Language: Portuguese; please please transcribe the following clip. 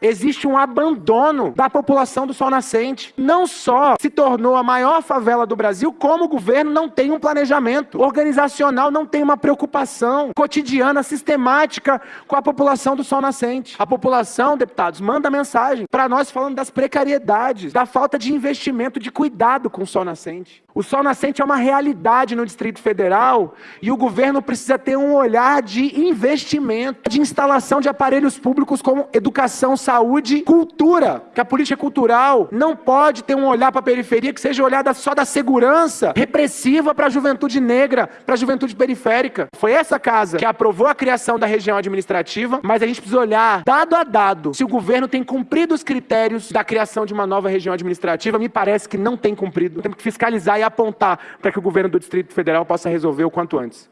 Existe um abandono da população do Sol Nascente. Não só se tornou a maior favela do Brasil, como o governo não tem um planejamento organizacional, não tem uma preocupação cotidiana, sistemática com a população do Sol Nascente. A população, deputados, manda mensagem para nós falando das precariedades, da falta de investimento, de cuidado com o Sol Nascente. O Sol Nascente é uma realidade no Distrito Federal e o governo precisa ter um olhar de investimento, de instalação de aparelhos públicos como educação, saúde, cultura. Que a política cultural não pode ter um olhar para a periferia que seja olhada só da segurança repressiva para a juventude negra, para a juventude periférica. Foi essa casa que aprovou a criação da região administrativa, mas a gente precisa olhar dado a dado se o governo tem cumprido os critérios da criação de uma nova região administrativa. Me parece que não tem cumprido. Temos que fiscalizar e apontar para que o governo do Distrito Federal possa resolver o quanto antes.